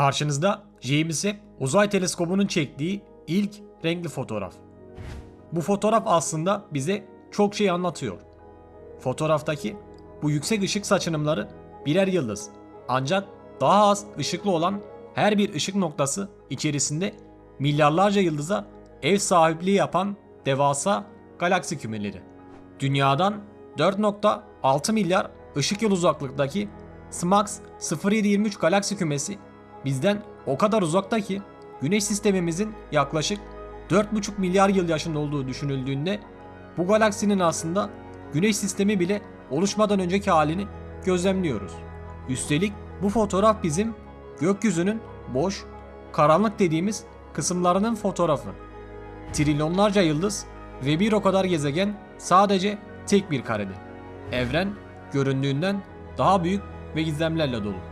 Karşınızda James Uzay Teleskobu'nun çektiği ilk renkli fotoğraf. Bu fotoğraf aslında bize çok şey anlatıyor. Fotoğraftaki bu yüksek ışık saçınımları birer yıldız. Ancak daha az ışıklı olan her bir ışık noktası içerisinde milyarlarca yıldıza ev sahipliği yapan devasa galaksi kümeleri. Dünyadan 4.6 milyar ışık yılı uzaklıktaki SMAX 0723 galaksi kümesi bizden o kadar uzakta ki Güneş sistemimizin yaklaşık 4,5 milyar yıl yaşında olduğu düşünüldüğünde bu galaksinin aslında Güneş sistemi bile oluşmadan önceki halini gözlemliyoruz. Üstelik bu fotoğraf bizim gökyüzünün boş, karanlık dediğimiz kısımlarının fotoğrafı. Trilyonlarca yıldız ve bir o kadar gezegen sadece tek bir karede. Evren göründüğünden daha büyük ve gizemlerle dolu.